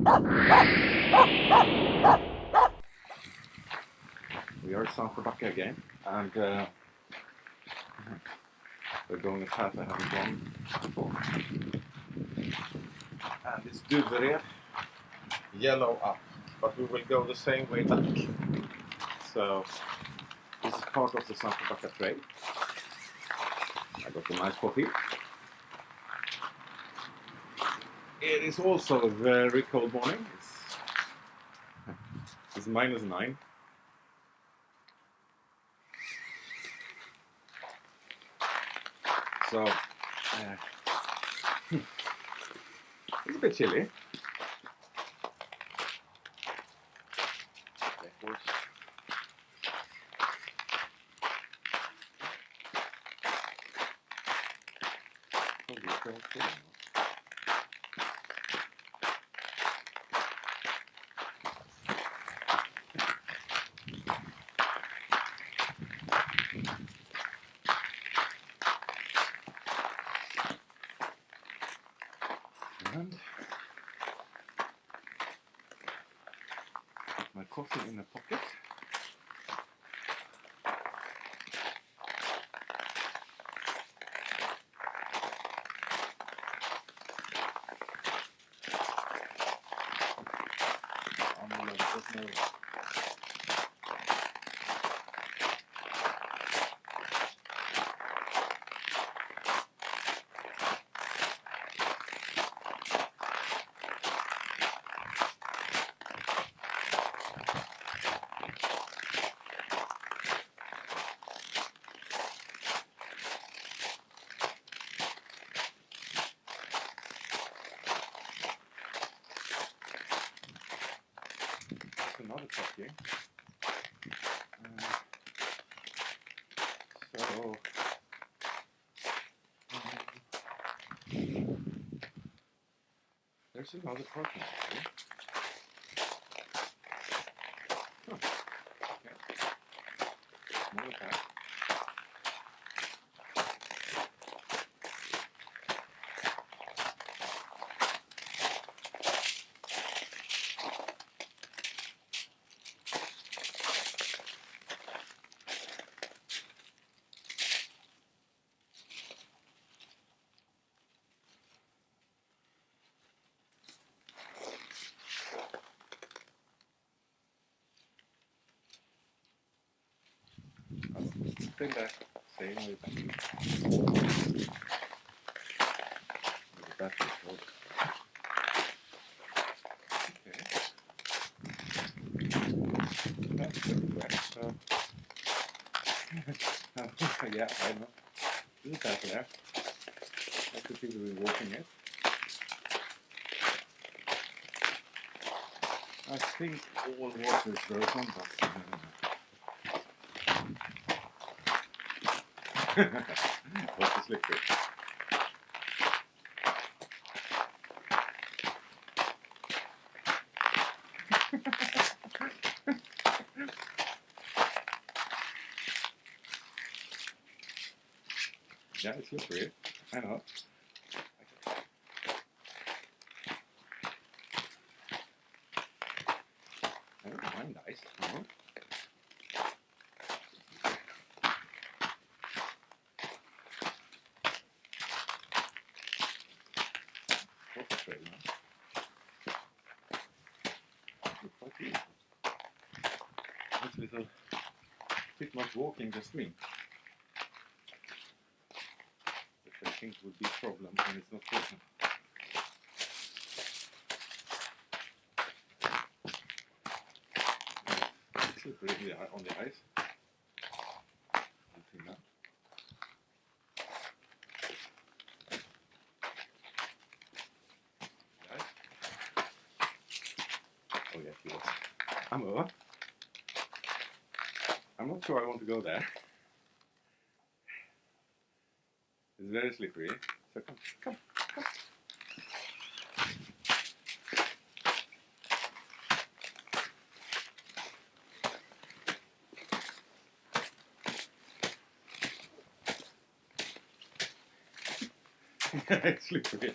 We are Sandsjöbacka again, and uh, we're going a path I haven't gone before. And it's Duvered, yellow up, but we will go the same way back. So this is part of the Sandsjöbacka trail. I got a nice coffee. It is also a very cold morning. It's, it's minus nine. So uh, it's a bit chilly And coffee in the pocket. Annorlunda, there's no- Another copy. Uh, so, um, there's another parking lot. Huh. Okay. Stay back. Back. The. Okay. Yeah, I know. There's a path there. Lots of people will be walking it. I think all water is frozen, but uh, What's the slippery? yeah, it's slippery. I know. I don't mind the now? A little bit much walking the stream. Which I think would be a problem when it's not walking. It's slippery on the ice. Until now. Right. Oh yes, yes. I'm over. I'm not sure I want to go there. It's very slippery. So come, come, come. it's slippery.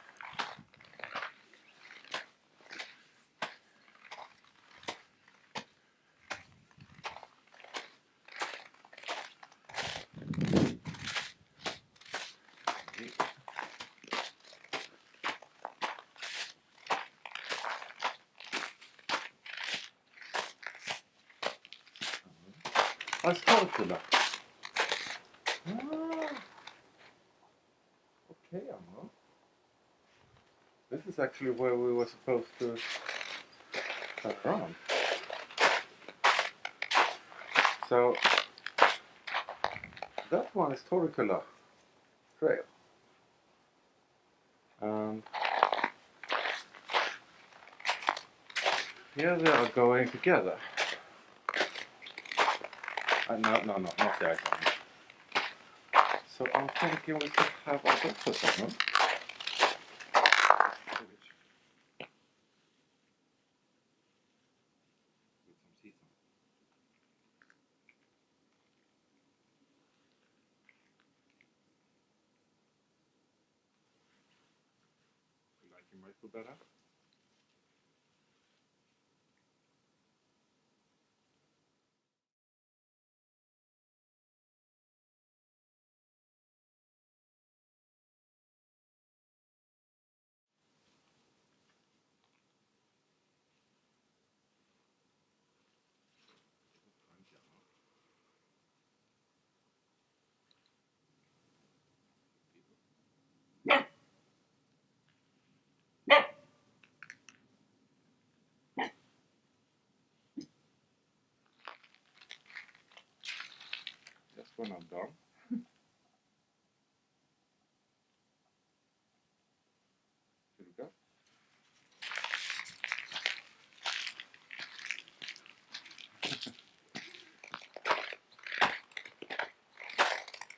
Really, these icicles. Ah, Skarkulla. Ah. Okay, Amma. This is actually where we were supposed to turn around. So that one is Torrekulla Trail. And here they are going together. Uh, no, no, no, not the iPhone. So I'm thinking we could have our doctor segment. Like you better. When I'm done. Should we go?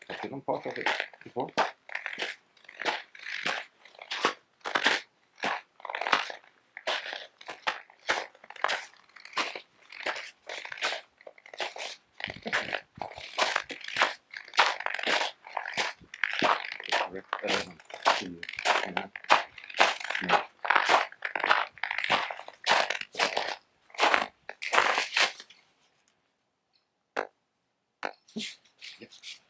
I didn't part of it before. thì này. Yeah.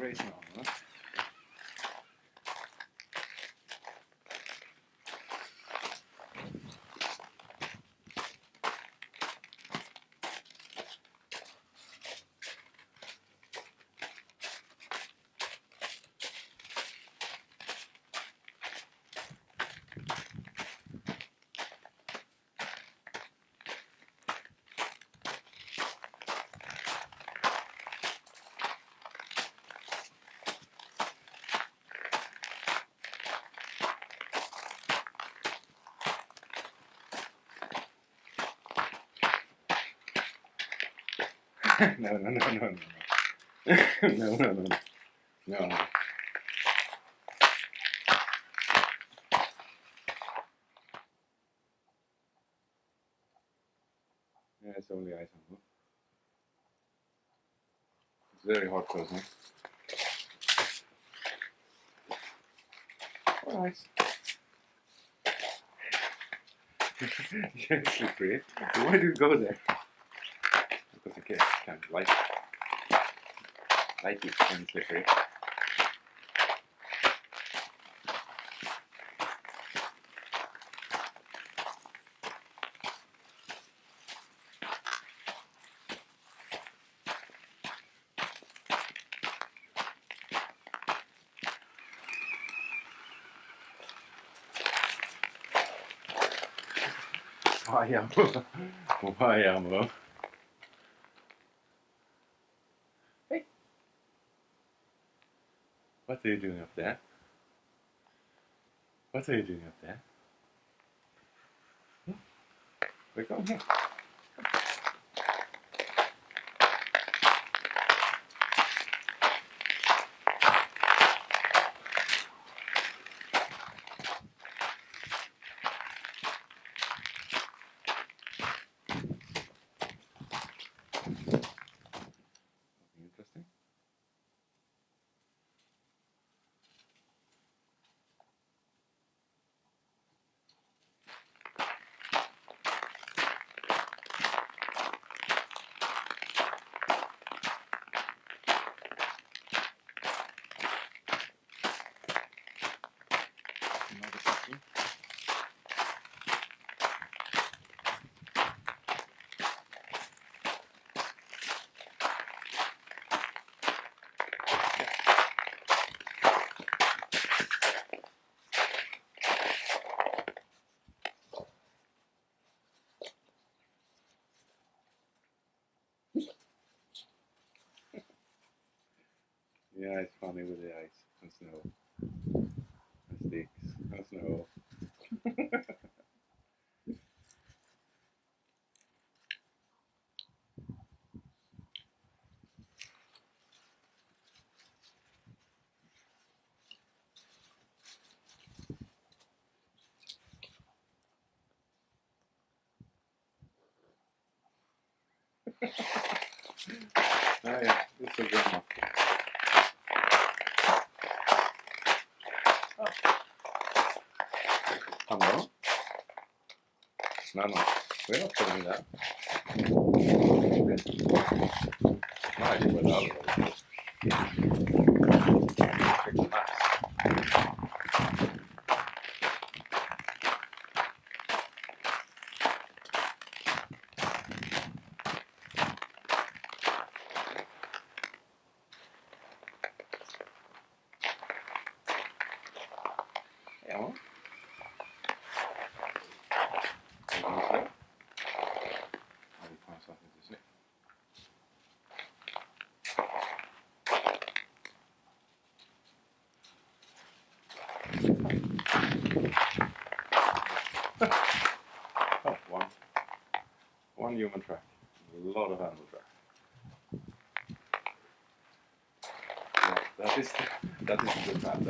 raise now, huh? no, no, no, no, no. no, no, no, no. No. Yeah, it's only ice on It's very hot closing. Or ice. You're slippery. Why do you go there? Here, kind of light, light these pins here for. Why am um, I? Why am I? What are you doing up there? What are you doing up there? Hmm? We're going here. Yeah, it's funny with the ice. And snow and sticks and snow. Ah, ja, det är så gammalt. Hello? No, no, we're not putting that. Nice One human track. A lot of animal track. That is that is a good map